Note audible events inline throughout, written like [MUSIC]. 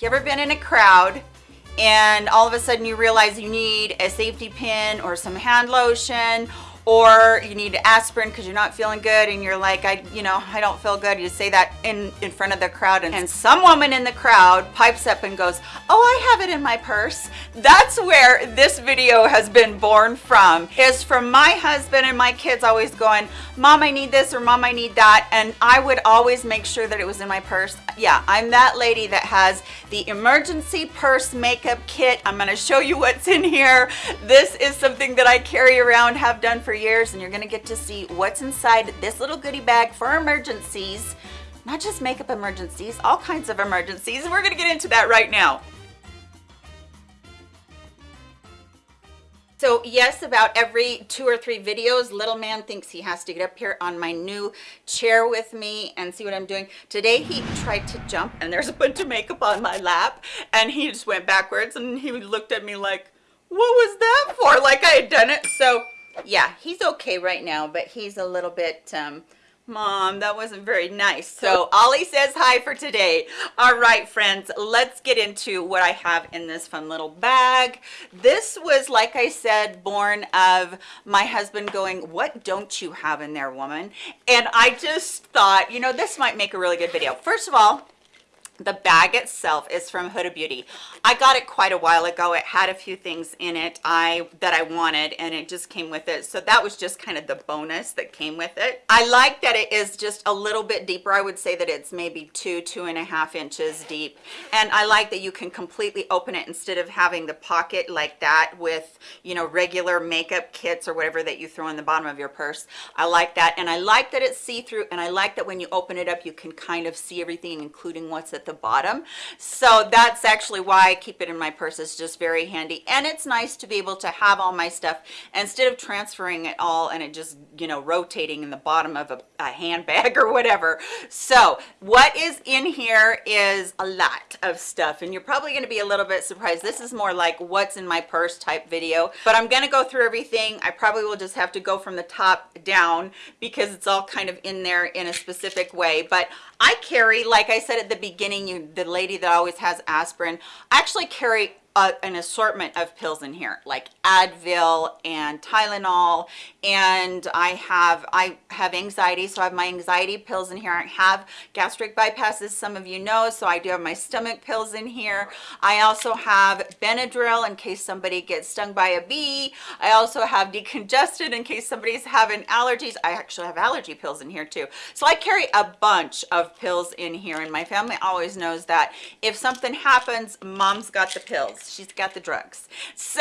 You ever been in a crowd and all of a sudden you realize you need a safety pin or some hand lotion or you need aspirin because you're not feeling good and you're like i you know i don't feel good you say that in in front of the crowd and, and some woman in the crowd pipes up and goes oh i have it in my purse. That's where this video has been born from. Is from my husband and my kids always going mom i need this or mom i need that. And i would always make sure that it was in my purse. Yeah i'm that lady that has the emergency purse makeup kit. I'm going to show you what's in here. This is something that i carry around have done for years and you're gonna get to see what's inside this little goodie bag for emergencies not just makeup emergencies all kinds of emergencies we're gonna get into that right now So yes, about every two or three videos, little man thinks he has to get up here on my new chair with me and see what I'm doing. Today he tried to jump and there's a bunch of makeup on my lap and he just went backwards and he looked at me like, what was that for? Like I had done it. So yeah, he's okay right now, but he's a little bit, um, Mom, that wasn't very nice. So Ollie says hi for today. All right, friends, let's get into what I have in this fun little bag. This was, like I said, born of my husband going, what don't you have in there, woman? And I just thought, you know, this might make a really good video. First of all, the bag itself is from Huda Beauty. I got it quite a while ago. It had a few things in it I that I wanted and it just came with it. So that was just kind of the bonus that came with it. I like that it is just a little bit deeper. I would say that it's maybe two, two and a half inches deep. And I like that you can completely open it instead of having the pocket like that with, you know, regular makeup kits or whatever that you throw in the bottom of your purse. I like that. And I like that it's see-through and I like that when you open it up, you can kind of see everything, including what's at the bottom. So that's actually why I keep it in my purse. It's just very handy. And it's nice to be able to have all my stuff. Instead of transferring it all and it just you know rotating in the bottom of a, a handbag [LAUGHS] or whatever. So what is in here is a lot of stuff. And you're probably going to be a little bit surprised. This is more like what's in my purse type video. But I'm going to go through everything. I probably will just have to go from the top down because it's all kind of in there in a specific way. But I carry like I said at the beginning you the lady that always has aspirin I actually carry an assortment of pills in here like Advil and Tylenol and I have I have anxiety so I have my anxiety pills in here. I have gastric bypasses some of you know so I do have my stomach pills in here. I also have Benadryl in case somebody gets stung by a bee. I also have decongestant in case somebody's having allergies. I actually have allergy pills in here too. So I carry a bunch of pills in here and my family always knows that if something happens mom's got the pills. She's got the drugs. [LAUGHS] So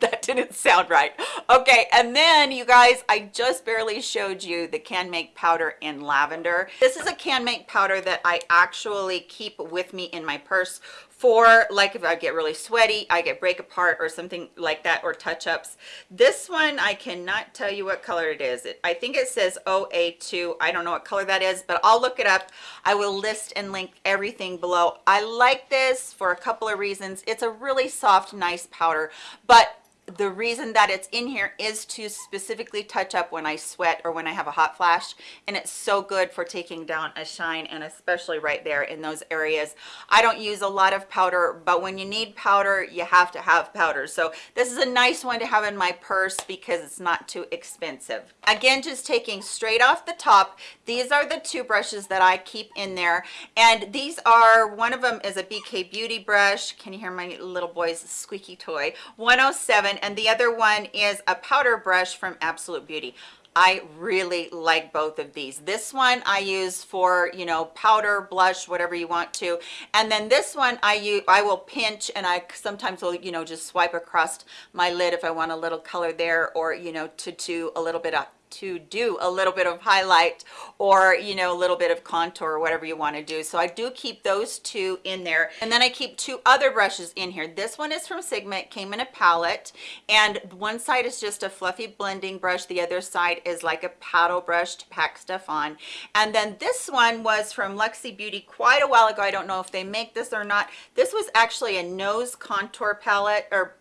that didn't sound right. Okay and then you guys i just barely showed you the Canmake powder in lavender this is a Canmake powder that i actually keep with me in my purse for like if I get really sweaty, I get break apart or something like that or touch-ups. This one, I cannot tell you what color it is. It, I think it says OA2. I don't know what color that is, but I'll look it up. I will list and link everything below. I like this for a couple of reasons. It's a really soft, nice powder, but the reason that it's in here is to specifically touch up when I sweat or when I have a hot flash and it's so good for taking down a shine and especially right there in those areas. I don't use a lot of powder but when you need powder you have to have powder. So this is a nice one to have in my purse because it's not too expensive. Again just taking straight off the top these are the two brushes that I keep in there and these are one of them is a BK beauty brush. Can you hear my little boy's squeaky toy? 107 and the other one is a powder brush from Absolute Beauty. I really like both of these. This one I use for, you know, powder, blush, whatever you want to. And then this one I use, I will pinch and I sometimes will, you know, just swipe across my lid if I want a little color there or, you know, to do a little bit of to do a little bit of highlight or you know a little bit of contour or whatever you want to do. So i do keep those two in there. And then i keep two other brushes in here. This one is from sigma it came in a palette. And one side is just a fluffy blending brush. The other side is like a paddle brush to pack stuff on. And then this one was from luxie beauty quite a while ago. I don't know if they make this or not. This was actually a nose contour palette or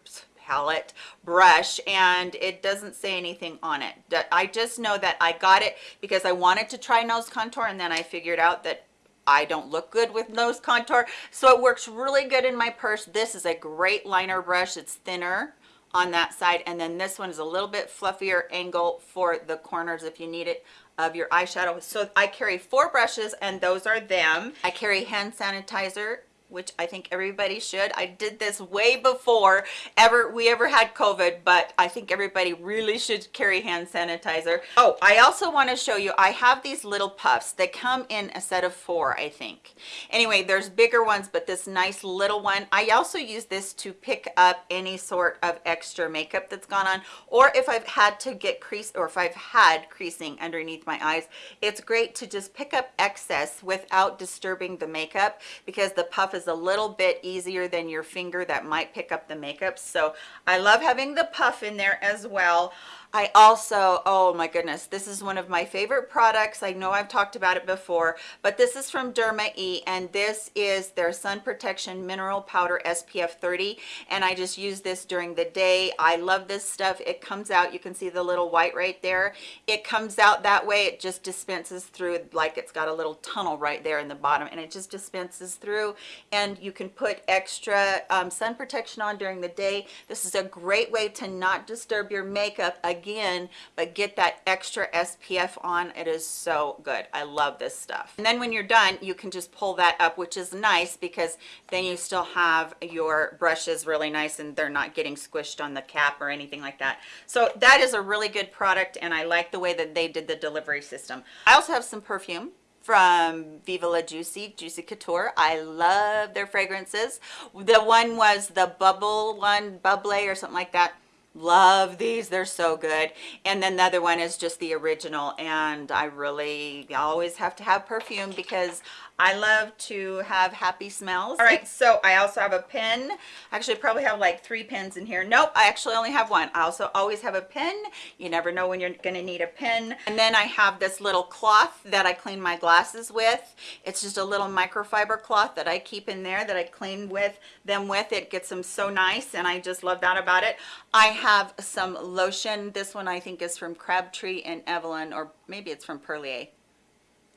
palette brush and it doesn't say anything on it i just know that i got it because i wanted to try nose contour and then i figured out that I don't look good with nose contour. So it works really good in my purse. This is a great liner brush. It's thinner on that side. And then this one is a little bit fluffier angle for the corners if you need it of your eyeshadow. So I carry four brushes and those are them. I carry hand sanitizer which I think everybody should. I did this way before ever we ever had COVID, but I think everybody really should carry hand sanitizer. Oh, I also want to show you, I have these little puffs. They come in a set of four, I think. Anyway, there's bigger ones, but this nice little one. I also use this to pick up any sort of extra makeup that's gone on, or if I've had to get crease, or if I've had creasing underneath my eyes, it's great to just pick up excess without disturbing the makeup because the puff is is a little bit easier than your finger that might pick up the makeup. So I love having the puff in there as well. I also, oh my goodness, this is one of my favorite products. I know I've talked about it before, but this is from Derma E and this is their sun protection mineral powder SPF 30 and I just use this during the day. I love this stuff. It comes out, you can see the little white right there. It comes out that way. It just dispenses through like it's got a little tunnel right there in the bottom and it just dispenses through and you can put extra um, sun protection on during the day. This is a great way to not disturb your makeup again but get that extra SPF on. It is so good. I love this stuff. And then when you're done you can just pull that up which is nice because then you still have your brushes really nice and they're not getting squished on the cap or anything like that. So that is a really good product and I like the way that they did the delivery system. I also have some perfume from Viva La Juicy, Juicy Couture. I love their fragrances. The one was the bubble one, Bubble or something like that love these they're so good and then the other one is just the original and i really always have to have perfume because I love to have happy smells. All right, so I also have a pen. I actually, probably have like three pens in here. Nope, I actually only have one. I also always have a pen. You never know when you're gonna need a pen. And then I have this little cloth that I clean my glasses with. It's just a little microfiber cloth that I keep in there that I clean with them with. It gets them so nice and I just love that about it. I have some lotion. This one I think is from Crabtree and Evelyn or maybe it's from Perlier.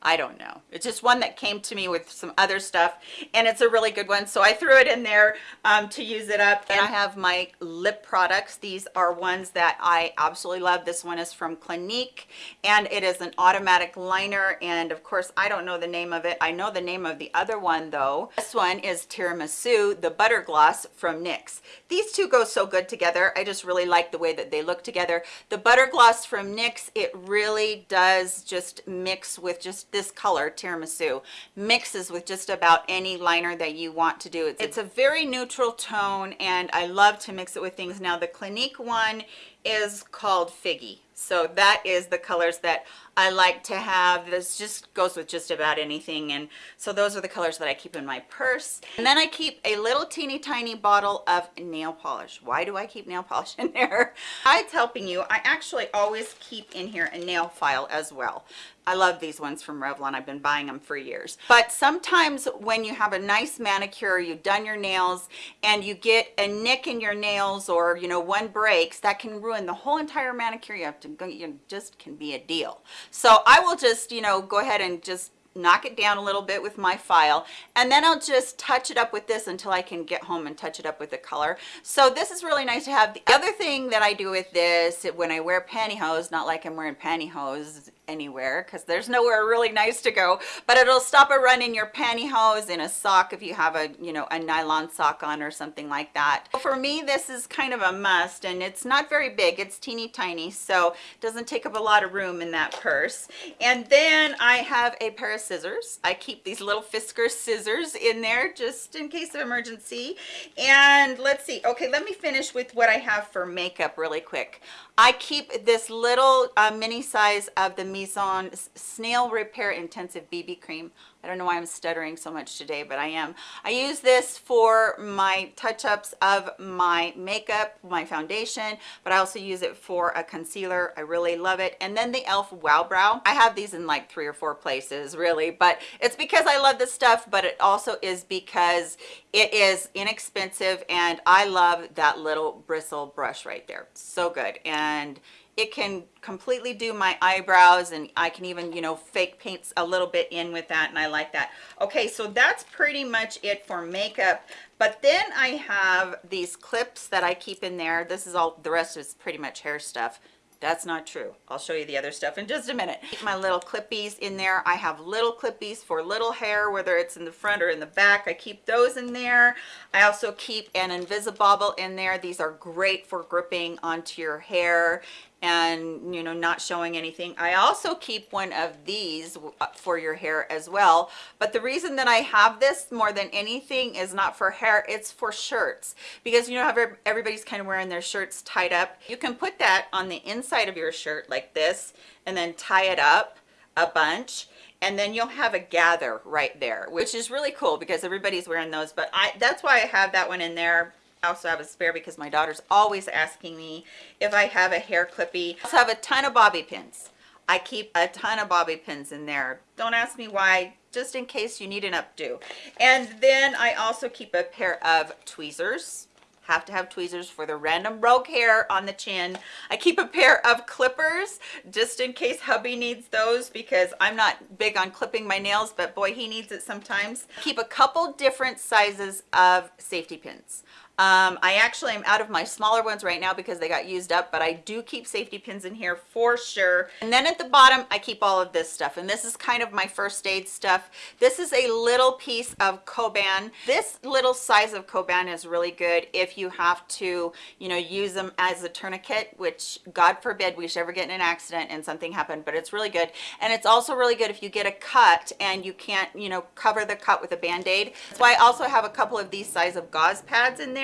I don't know. It's just one that came to me with some other stuff and it's a really good one. So I threw it in there um, to use it up. And I have my lip products. These are ones that I absolutely love. This one is from Clinique and it is an automatic liner. And of course, I don't know the name of it. I know the name of the other one though. This one is Tiramisu, the Butter Gloss from NYX. These two go so good together. I just really like the way that they look together. The Butter Gloss from NYX, it really does just mix with just this color tiramisu mixes with just about any liner that you want to do. It's a very neutral tone and i love to mix it with things. Now the clinique one is called figgy. So that is the colors that I like to have. This just goes with just about anything and so those are the colors that I keep in my purse. And then I keep a little teeny tiny bottle of nail polish. Why do I keep nail polish in there? [LAUGHS] It's helping you I actually always keep in here a nail file as well. I love these ones from Revlon. I've been buying them for years. But sometimes when you have a nice manicure, you've done your nails and you get a nick in your nails or, you know, one breaks, that can ruin the whole entire manicure. You have to go, you just can be a deal. So I will just, you know, go ahead and just knock it down a little bit with my file and then I'll just touch it up with this until I can get home and touch it up with the color so this is really nice to have the other thing that I do with this when I wear pantyhose not like I'm wearing pantyhose anywhere because there's nowhere really nice to go but it'll stop a run in your pantyhose in a sock if you have a you know a nylon sock on or something like that. For me this is kind of a must and it's not very big it's teeny tiny so it doesn't take up a lot of room in that purse. And then I have a pair of scissors. I keep these little Fiskars scissors in there just in case of emergency. And let's see okay let me finish with what I have for makeup really quick. I keep this little uh, mini size of the Mizon Snail Repair Intensive BB Cream. I don't know why I'm stuttering so much today, but I am. I use this for my touch-ups of my makeup, my foundation, but I also use it for a concealer. I really love it. And then the e.l.f. Wow Brow. I have these in like three or four places, really, but it's because I love this stuff, but it also is because it is inexpensive and I love that little bristle brush right there. So good. And it can completely do my eyebrows and I can even, you know, fake paints a little bit in with that and I like that. Okay, so that's pretty much it for makeup. But then I have these clips that I keep in there. This is all, the rest is pretty much hair stuff. That's not true. I'll show you the other stuff in just a minute. My little clippies in there. I have little clippies for little hair, whether it's in the front or in the back. I keep those in there. I also keep an Invisibobble in there. These are great for gripping onto your hair and you know not showing anything. I also keep one of these uh, for your hair as well. But the reason that i have this more than anything is not for hair it's for shirts. Because you know how everybody's kind of wearing their shirts tied up. You can put that on the inside of your shirt like this and then tie it up a bunch. And then you'll have a gather right there which is really cool because everybody's wearing those. But i that's why i have that one in there I also have a spare because my daughter's always asking me if I have a hair clippy. I also have a ton of bobby pins. I keep a ton of bobby pins in there. Don't ask me why, just in case you need an updo. And then I also keep a pair of tweezers have to have tweezers for the random rogue hair on the chin. I keep a pair of clippers just in case hubby needs those because I'm not big on clipping my nails, but boy, he needs it sometimes. Keep a couple different sizes of safety pins um, i actually am out of my smaller ones right now because they got used up but i do keep safety pins in here for sure. And then at the bottom i keep all of this stuff and this is kind of my first aid stuff. This is a little piece of coban this little size of coban is really good if you have to you know use them as a tourniquet which god forbid we should ever get in an accident and something happened but it's really good. And it's also really good if you get a cut and you can't you know cover the cut with a band-aid. So i also have a couple of these size of gauze pads in there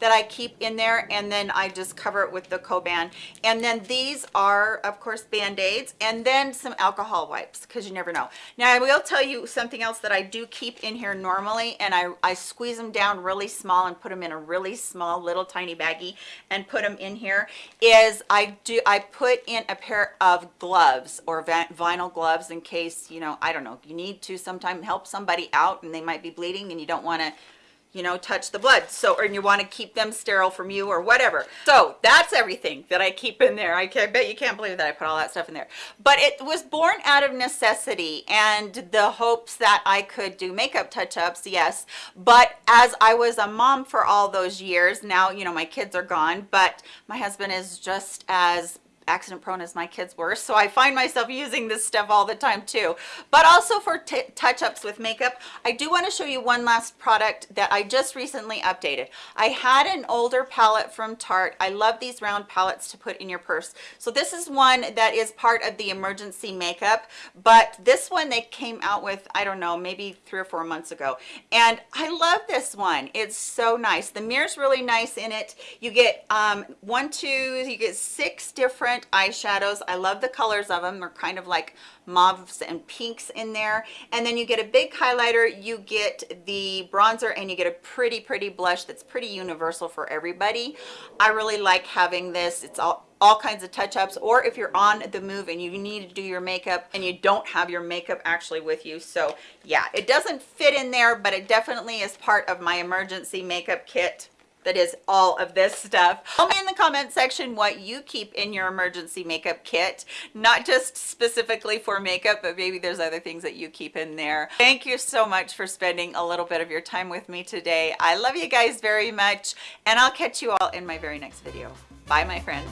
that I keep in there and then I just cover it with the Coban. And then these are, of course, Band-Aids and then some alcohol wipes because you never know. Now, I will tell you something else that I do keep in here normally and I, I squeeze them down really small and put them in a really small little tiny baggie and put them in here is I do I put in a pair of gloves or vinyl gloves in case, you know, I don't know, you need to sometime help somebody out and they might be bleeding and you don't want to you know touch the blood. So or you want to keep them sterile from you or whatever. So that's everything that i keep in there. I can bet you can't believe that i put all that stuff in there. But it was born out of necessity and the hopes that i could do makeup touch-ups yes. But as i was a mom for all those years now you know my kids are gone but my husband is just as accident prone as my kids were so i find myself using this stuff all the time too. But also for touch-ups with makeup i do want to show you one last product that i just recently updated. I had an older palette from tarte. I love these round palettes to put in your purse. So this is one that is part of the emergency makeup but this one they came out with i don't know maybe three or four months ago. And i love this one. It's so nice. The mirror's really nice in it. You get um one two you get six different different eyeshadows. I love the colors of them they're kind of like mauves and pinks in there. And then you get a big highlighter. You get the bronzer and you get a pretty pretty blush that's pretty universal for everybody. I really like having this. It's all all kinds of touch-ups. Or if you're on the move and you need to do your makeup and you don't have your makeup actually with you. So yeah it doesn't fit in there but it definitely is part of my emergency makeup kit that is all of this stuff. Tell me in the comment section what you keep in your emergency makeup kit. Not just specifically for makeup but maybe there's other things that you keep in there. Thank you so much for spending a little bit of your time with me today. I love you guys very much and i'll catch you all in my very next video. Bye my friends